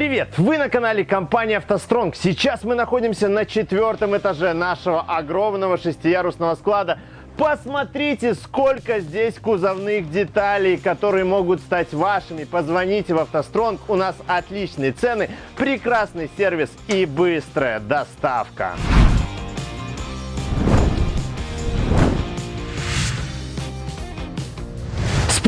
Привет! Вы на канале компании «АвтоСтронг». Сейчас мы находимся на четвертом этаже нашего огромного шестиярусного склада. Посмотрите, сколько здесь кузовных деталей, которые могут стать вашими. Позвоните в «АвтоСтронг». У нас отличные цены, прекрасный сервис и быстрая доставка.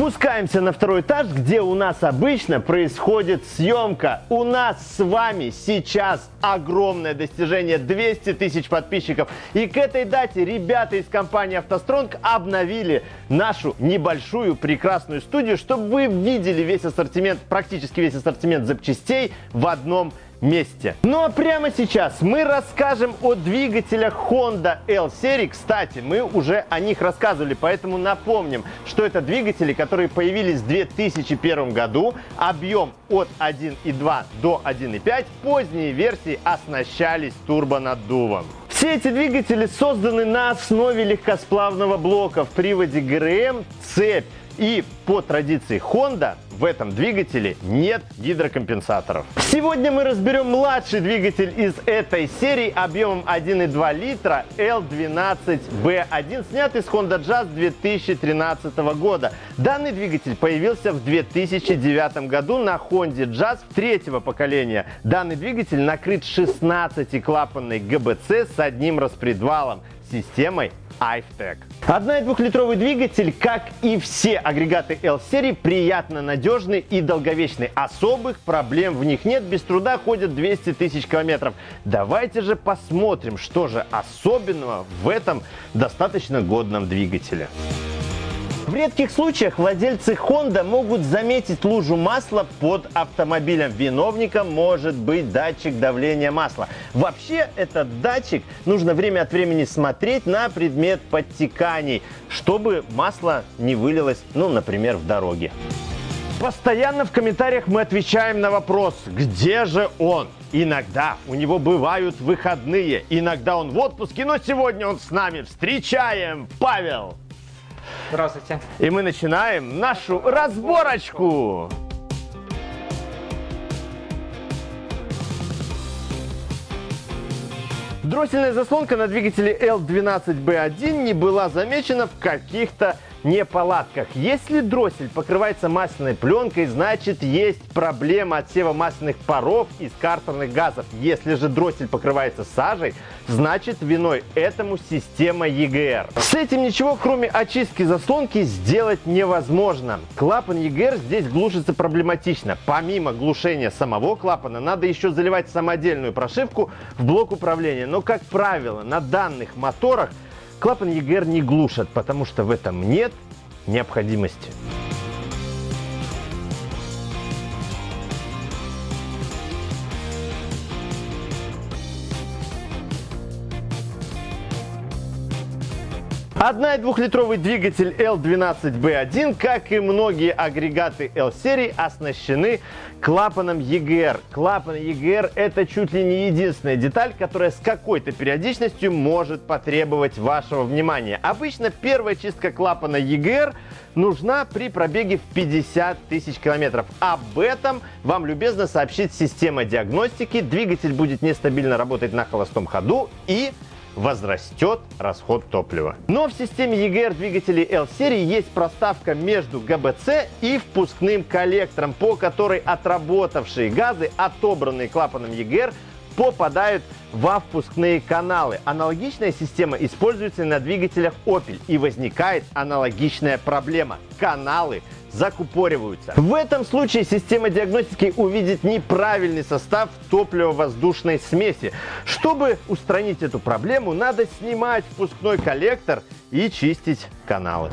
Спускаемся на второй этаж, где у нас обычно происходит съемка. У нас с вами сейчас огромное достижение 200 тысяч подписчиков. И к этой дате ребята из компании «АвтоСтронг» обновили нашу небольшую прекрасную студию, чтобы вы видели весь ассортимент, практически весь ассортимент запчастей в одном месте. Ну а прямо сейчас мы расскажем о двигателях Honda L-серии. Кстати, мы уже о них рассказывали, поэтому напомним, что это двигатели, которые появились в 2001 году. Объем от 1.2 до 1.5. Поздние версии оснащались турбонаддувом. Все эти двигатели созданы на основе легкосплавного блока в приводе ГРМ, цепь и по традиции Honda в этом двигателе нет гидрокомпенсаторов. Сегодня мы разберем младший двигатель из этой серии объемом 1,2 литра L12B1, снятый с Honda Jazz 2013 года. Данный двигатель появился в 2009 году на Honda Jazz третьего поколения. Данный двигатель накрыт 16-клапанной ГБЦ с одним распредвалом системой iFTEC. Одна- и двухлитровый двигатель, как и все агрегаты L-серии, приятно надежный и долговечный. Особых проблем в них нет, без труда ходят 200 тысяч километров. Давайте же посмотрим, что же особенного в этом достаточно годном двигателе. В редких случаях владельцы Honda могут заметить лужу масла под автомобилем. Виновником может быть датчик давления масла. Вообще этот датчик нужно время от времени смотреть на предмет подтеканий, чтобы масло не вылилось, ну, например, в дороге. Постоянно в комментариях мы отвечаем на вопрос, где же он? Иногда у него бывают выходные, иногда он в отпуске, но сегодня он с нами. Встречаем Павел! Здравствуйте. И мы начинаем нашу разборочку. Дроссельная заслонка на двигателе L12B1 не была замечена в каких-то неполадках. Если дроссель покрывается масляной пленкой, значит есть проблема отсева масляных паров из картерных газов. Если же дроссель покрывается сажей, значит виной этому система EGR. С этим ничего, кроме очистки заслонки, сделать невозможно. Клапан EGR здесь глушится проблематично. Помимо глушения самого клапана, надо еще заливать самодельную прошивку в блок управления. Но, как правило, на данных моторах Клапан EGR не глушат, потому что в этом нет необходимости. Одна- и двухлитровый двигатель L12B1, как и многие агрегаты L-серии, оснащены клапаном EGR. Клапан EGR это чуть ли не единственная деталь, которая с какой-то периодичностью может потребовать вашего внимания. Обычно первая чистка клапана EGR нужна при пробеге в 50 тысяч километров. Об этом вам любезно сообщит система диагностики. Двигатель будет нестабильно работать на холостом ходу и возрастет расход топлива. Но в системе EGR двигателей L-серии есть проставка между ГБЦ и впускным коллектором, по которой отработавшие газы, отобранные клапаном EGR, попадают во впускные каналы. Аналогичная система используется на двигателях Opel и возникает аналогичная проблема. Каналы закупориваются. В этом случае система диагностики увидит неправильный состав топливо-воздушной смеси. Чтобы устранить эту проблему, надо снимать впускной коллектор и чистить каналы.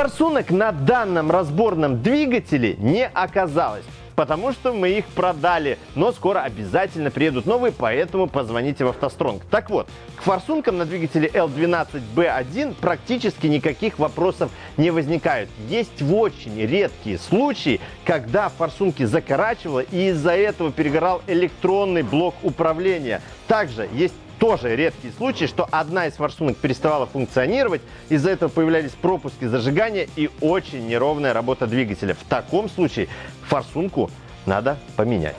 Форсунок на данном разборном двигателе не оказалось потому что мы их продали. Но скоро обязательно приедут новые, поэтому позвоните в автостронг. Так вот, к форсункам на двигателе L12B1 практически никаких вопросов не возникает. Есть в очень редкие случаи, когда форсунки закорачивало и из-за этого перегорал электронный блок управления. Также есть тоже редкий случай, что одна из форсунок переставала функционировать, из-за этого появлялись пропуски зажигания и очень неровная работа двигателя. В таком случае форсунку надо поменять.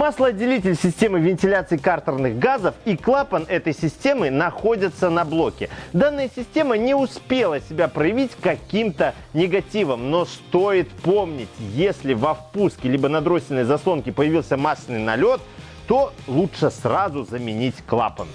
Маслоотделитель системы вентиляции картерных газов и клапан этой системы находятся на блоке. Данная система не успела себя проявить каким-то негативом, но стоит помнить, если во впуске либо на дроссельной заслонке появился масляный налет, то лучше сразу заменить клапан.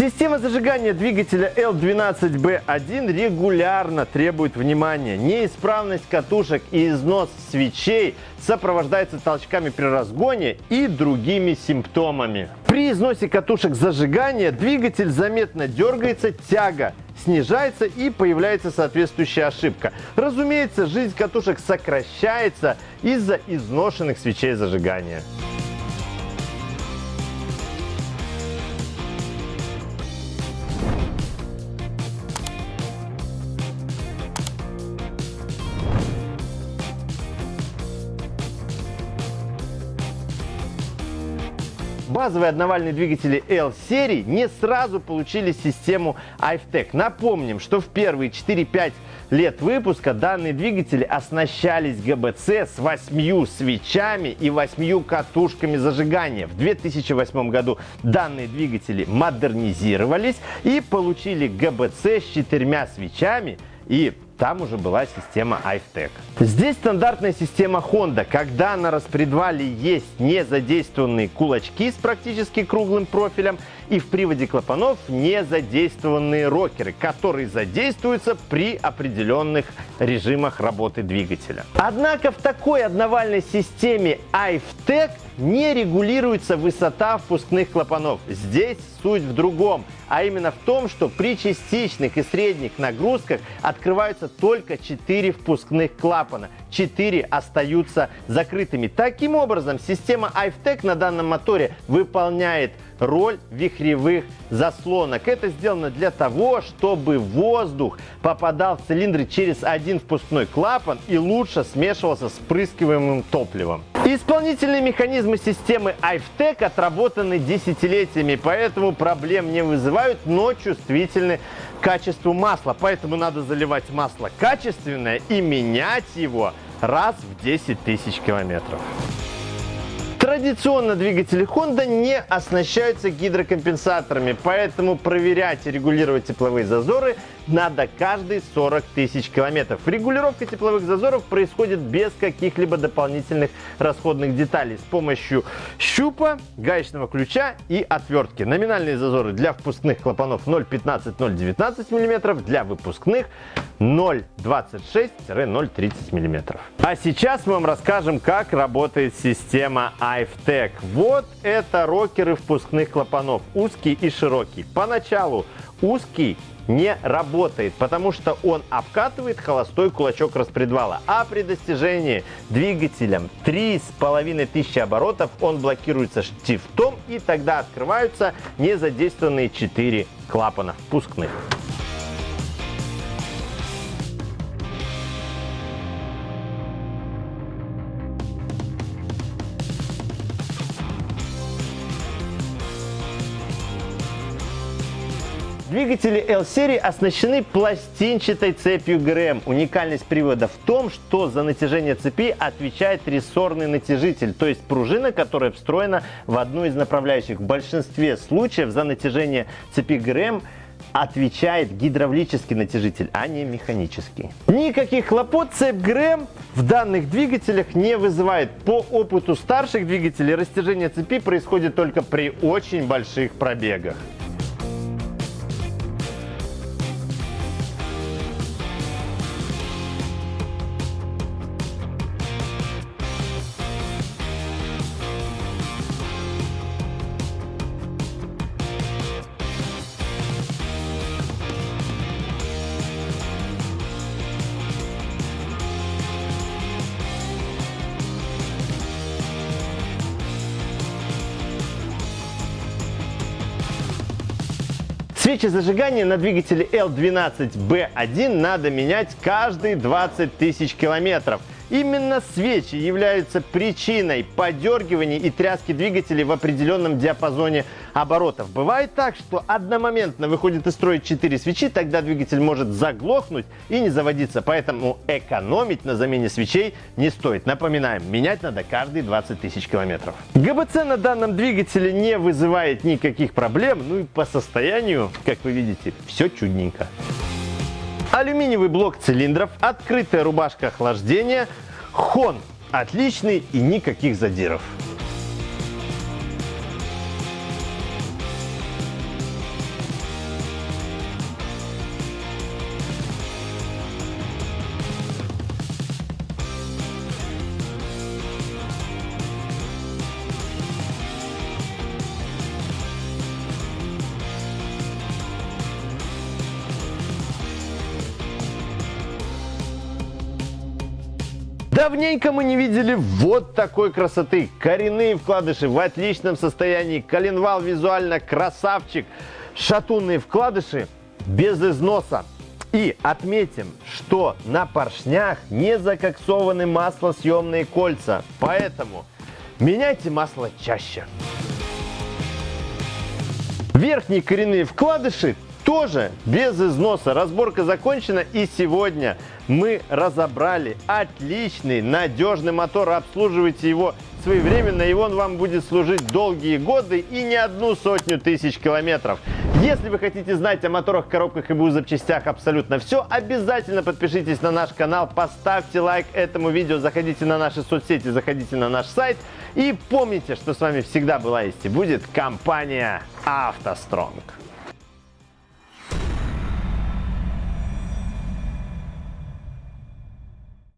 Система зажигания двигателя L12B1 регулярно требует внимания. Неисправность катушек и износ свечей сопровождается толчками при разгоне и другими симптомами. При износе катушек зажигания двигатель заметно дергается, тяга снижается и появляется соответствующая ошибка. Разумеется, жизнь катушек сокращается из-за изношенных свечей зажигания. Базовые одновальные двигатели L-серии не сразу получили систему IFTEC. Напомним, что в первые 4-5 лет выпуска данные двигатели оснащались ГБЦ с 8 свечами и 8 катушками зажигания. В 2008 году данные двигатели модернизировались и получили ГБЦ с четырьмя свечами и там уже была система iFTech. Здесь стандартная система Honda, когда на распредвале есть не задействованные кулачки с практически круглым профилем и в приводе клапанов не задействованные рокеры, которые задействуются при определенных режимах работы двигателя. Однако в такой одновальной системе iFTech не регулируется высота впускных клапанов. Здесь суть в другом, а именно в том, что при частичных и средних нагрузках открываются только 4 впускных клапана. 4 остаются закрытыми. Таким образом, система iFTech на данном моторе выполняет роль вихревых заслонок. Это сделано для того, чтобы воздух попадал в цилиндры через один впускной клапан и лучше смешивался с прыскиваемым топливом. Исполнительные механизмы системы iFTech отработаны десятилетиями, поэтому проблем не вызывают, но чувствительны к качеству масла. Поэтому надо заливать масло качественное и менять его раз в 10 тысяч километров. Традиционно двигатели Honda не оснащаются гидрокомпенсаторами, поэтому проверять и регулировать тепловые зазоры надо каждые 40 тысяч километров. Регулировка тепловых зазоров происходит без каких-либо дополнительных расходных деталей с помощью щупа, гаечного ключа и отвертки. Номинальные зазоры для впускных клапанов 0,15-0,19 мм, для выпускных 0,26-0,30 мм. А сейчас мы вам расскажем, как работает система iFTech. Вот это рокеры впускных клапанов, узкий и широкий. Поначалу узкий не работает, потому что он обкатывает холостой кулачок распредвала. А при достижении двигателем 3500 оборотов он блокируется штифтом и тогда открываются незадействованные 4 клапана впускных. Двигатели L-серии оснащены пластинчатой цепью ГРМ. Уникальность привода в том, что за натяжение цепи отвечает рессорный натяжитель, то есть пружина, которая встроена в одну из направляющих. В большинстве случаев за натяжение цепи ГРМ отвечает гидравлический натяжитель, а не механический. Никаких хлопот цепь ГРМ в данных двигателях не вызывает. По опыту старших двигателей растяжение цепи происходит только при очень больших пробегах. Свечи зажигания на двигателе L12B1 надо менять каждые 20 тысяч километров. Именно свечи являются причиной подергивания и тряски двигателей в определенном диапазоне оборотов. Бывает так, что одномоментно выходит из строя 4 свечи, тогда двигатель может заглохнуть и не заводиться. Поэтому экономить на замене свечей не стоит. Напоминаем, менять надо каждые 20 тысяч километров. ГБЦ на данном двигателе не вызывает никаких проблем. Ну и по состоянию, как вы видите, все чудненько. Алюминиевый блок цилиндров, открытая рубашка охлаждения, хон отличный и никаких задиров. Давненько мы не видели вот такой красоты. Коренные вкладыши в отличном состоянии. Коленвал визуально красавчик. Шатунные вкладыши без износа. И отметим, что на поршнях не закоксованы маслосъемные кольца. Поэтому меняйте масло чаще. Верхние коренные вкладыши тоже без износа. Разборка закончена и сегодня мы разобрали отличный, надежный мотор. Обслуживайте его своевременно, и он вам будет служить долгие годы и не одну сотню тысяч километров. Если вы хотите знать о моторах, коробках и БУ запчастях абсолютно все, обязательно подпишитесь на наш канал, поставьте лайк этому видео, заходите на наши соцсети, заходите на наш сайт и помните, что с вами всегда была есть и будет компания «АвтоСтронг».